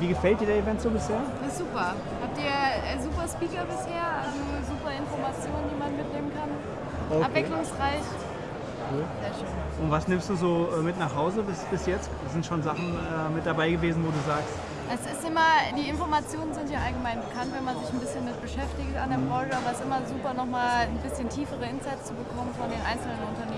wie gefällt dir der Event so bisher? Das ist super. Habt ihr äh, super Speaker bisher, also super Informationen, die man mitnehmen kann. Okay. Abwechslungsreich. Cool. Sehr schön. Und was nimmst du so äh, mit nach Hause bis, bis jetzt? Sind schon Sachen äh, mit dabei gewesen, wo du sagst, Es ist immer, die Informationen sind ja allgemein bekannt, wenn man sich ein bisschen mit beschäftigt an der mhm. Branche, aber es ist immer super, nochmal ein bisschen tiefere Insights zu bekommen von den einzelnen Unternehmen,